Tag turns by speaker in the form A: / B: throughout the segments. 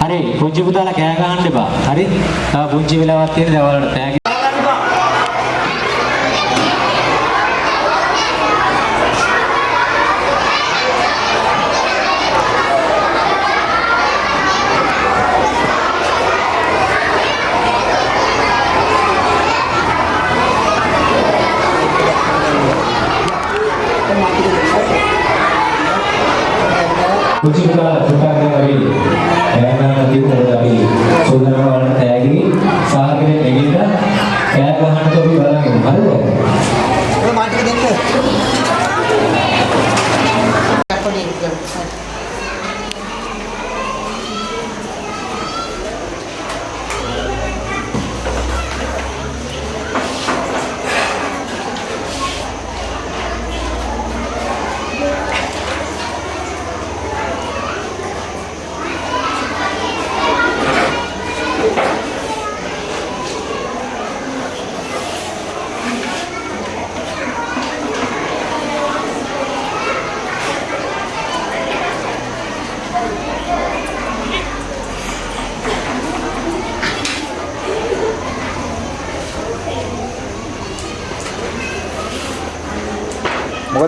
A: හරි පුංචි පුතාලා කෑ ගහන්න එපා. හරි? තව පුංචි වෙලාවක් තියෙන දවල්ට තෑගි පුංචි පුතාලා පුතාගෙන වගේ කෑ ගන්න අපි සෝදරම වලට තෑගි සාහකෙ දෙගින්න කෑ ගහන්න අපි බලන්න හරිද?
B: ඔය මාටික දෙන්න.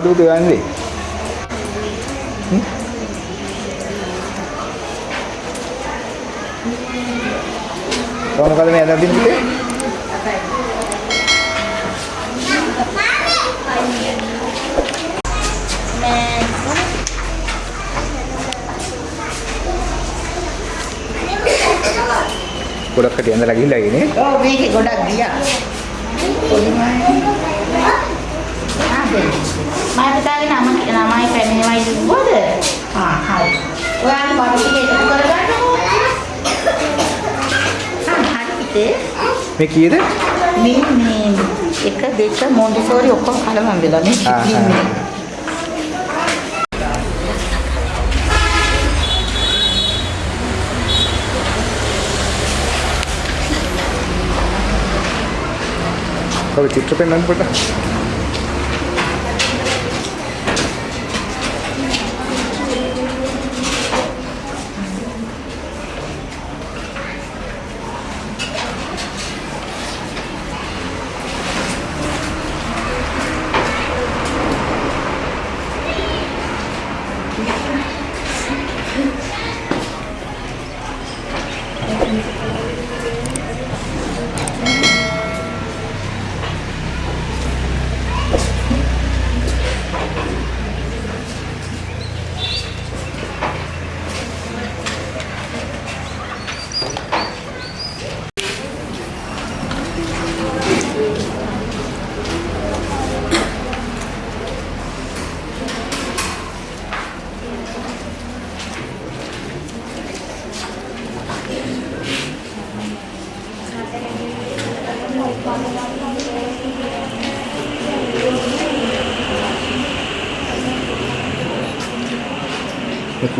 C: පොඩි
B: මොකද උදේ යන්නේ? කොහොමද මේ අදින් පිටේ? ගොඩක් කටිය ඇඳලා ගිහිල්ලා ඉන්නේ.
C: ඔව් මේකේ ගොඩක් ගියා. මම පුතාගේ නම නමයි පැනේවයි දුන්නොද? ආ හරි. ඔයාලා බඩු ටික එකතු කරගන්නකෝ. ආ හරි
B: මේ කීයද?
C: මේ මේ එක දෙක මොන්ටිසෝරි ඔක්කොම කලවම් වෙලා. ඉන්නේ.
B: කොහොමද චිත්‍ර පෙන්වන්න පොඩ්ඩක්?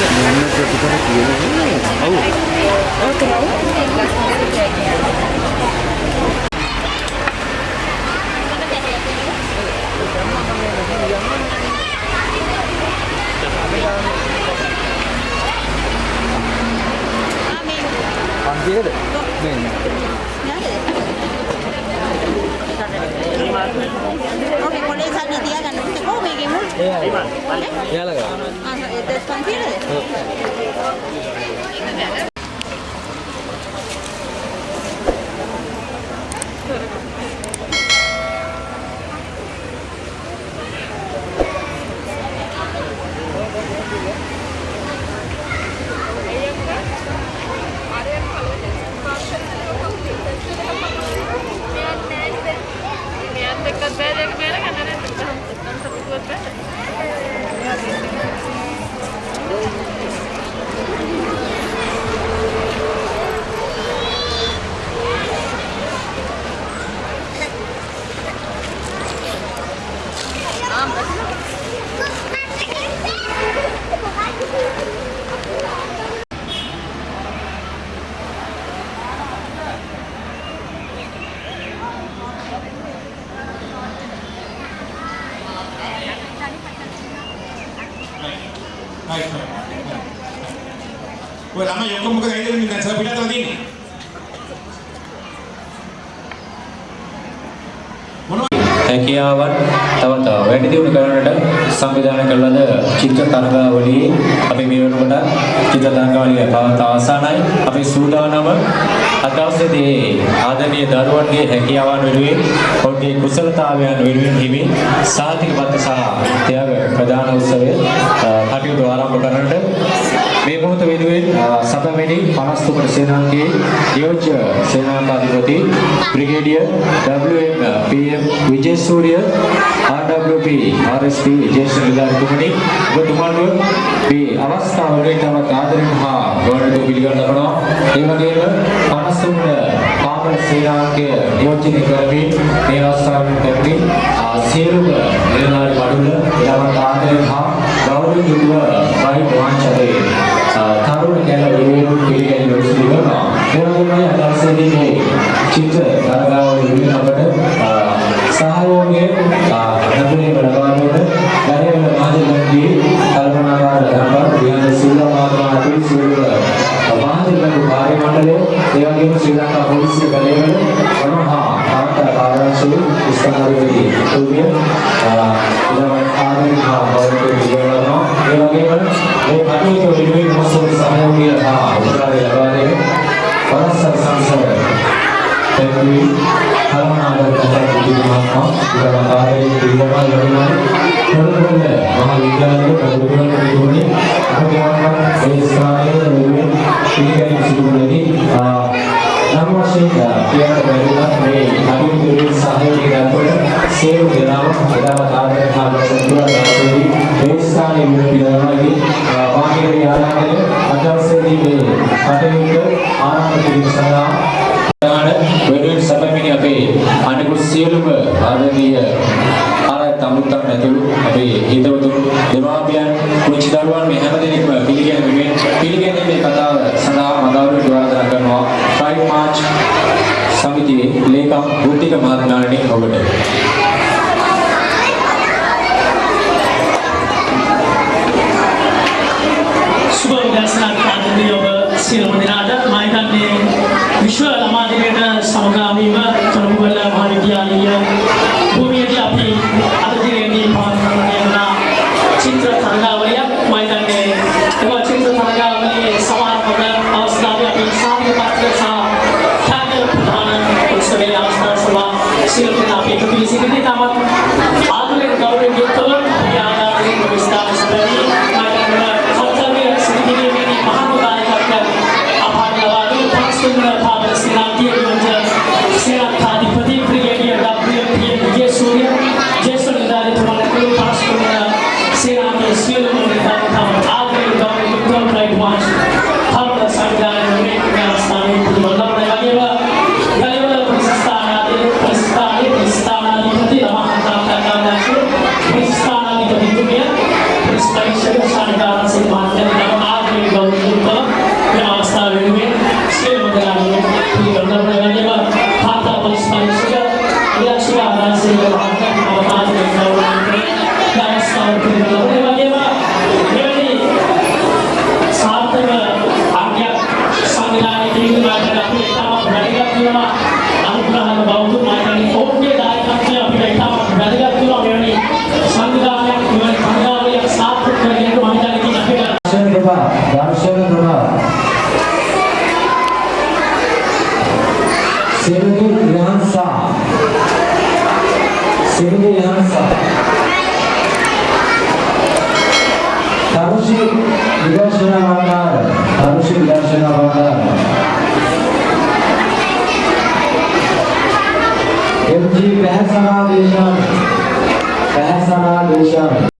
D: එකද?
B: කොහොමද?
D: ප්‍රමාණය.
B: පන්සියකද?
E: Ya la grabé. Ah,
A: හැකියාවන් තව තව වැඩි දියුණු කරන්නට සංවිධානය කළ ලද චිත්‍ර තරගාවලියේ අපි මේ වෙනකොට චිත්‍ර තරගාවලිය පවත්වා අවසానයි. අපි සූදානම අද දවසේදී ආදරණීය දරුවන්ගේ හැකියාවන් වෙනුවෙන් ඔවුන්ගේ කුසලතාවයන් වෙනුවෙන් හිමි සාතික පත් සහ ත්‍යාග ප්‍රදාන උත්සවය අ, කටයුතු ආරම්භ කරන්නට මේ මොහොත වෙනුවෙන් අ, සතවැනි 53 සේනාංගයේ යෝජ්‍ය සේනාධිපති brigadier WM PM Wijesuriya RWP RSP ජේෂ්ඨ නිලධාරිතුමනි ඔබතුමාට මේ අවස්ථාවලදී තවත් ආදරෙන් හා ගෞරවයෙන් පිළිගන්න ලබනවා. ඒ වගේම 53 කාමර සේනාංගය නියෝජනය කරමින් මේ අවස්ථාවෙන් පැමිණි අ, සියලුම නිලධාරි මඩුල එලවට ආදරෙන් හා ගෞරවයෙන් යුතුව වයි වාංචකේ තරුණ කැල වෙනුවෙන් පිළිගැනීම උත්සව කරනවා ඒ වගේම අදවසේදී මේ චිත්‍ර තරගාවල වෙනුවෙන් අපට අ, සහයෝගය ලැබුණේ ලබාවීමට කිරීම මහත්මයා ඉලවකාරයේ පිළිගමා ලැබුණා තොරතුරුල මහා විද්‍යාලයේ කරුණාකර නිගමනයේ අපේ මේ ස්ථානයේ වෙනුවෙන් පිළිගැනීම සිදු කරන්නේ නම් වශයෙන් පියාට බැරිලා මේ කටයුතු වලින් සහයෝගය දක්වන සියලු දෙනාම එදාම ආදරය හා ගෞරවය දක්වමින් මේ ස්ථානයේ පිළිගමනදී වාහිරේ ආරාධනය අදවසේදී මේ කටයුතු ආරම්භ කිරීම සඳහා දාන වෙනුවෙන් සැපමිනි අපේ අනිකුත් සියලුම ආදරණීය ආරාධ තමුත්තන් ඇතුළු අපේ හිතවතුන් දෙමාපියන් කුංචි දරුවන් මේ හැම දෙනෙක්ම පිළිගැනීමෙන් පිළිගැනීමේ කතාව සඳහා මදාවරුන්ට ආරාධනා කරනවා. ප්‍රයිඩ් මාර්ච් සමිතියේ ලේකම් බුද්ධික මහත්මයාණනි ඔබට.
F: Sir, na PPC. Hindi tama. दामशरण प्रभाव शिवजी रिहान शाह शिवजी रिहान शाह तारुषि विदर्शन अवतार तारुषि विदर्शन अवतार एम जी पहसना देशम पहसना Desam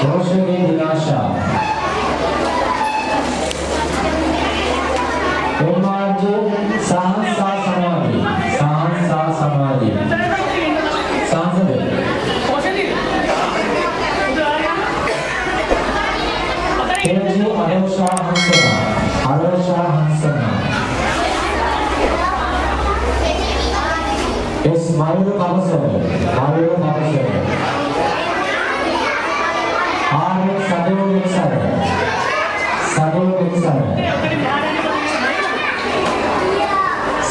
F: この瞬間に出まし
A: たオマージュサハンサーサマーディサハンサーサマーディサハンサディページアレオシャーハンサナアレオシャーハンサナ Yes, Mario Kabasone. Mario Kabasone. आगे सहयोग सर सहयोग सर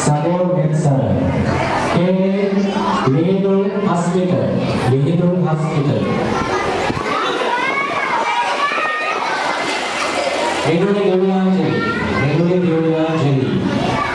A: सहयोग सर के वेदुल हॉस्पिटल वेदुल हॉस्पिटल वेदुल देवड़ा जेली वेदुल देवड़ा जेली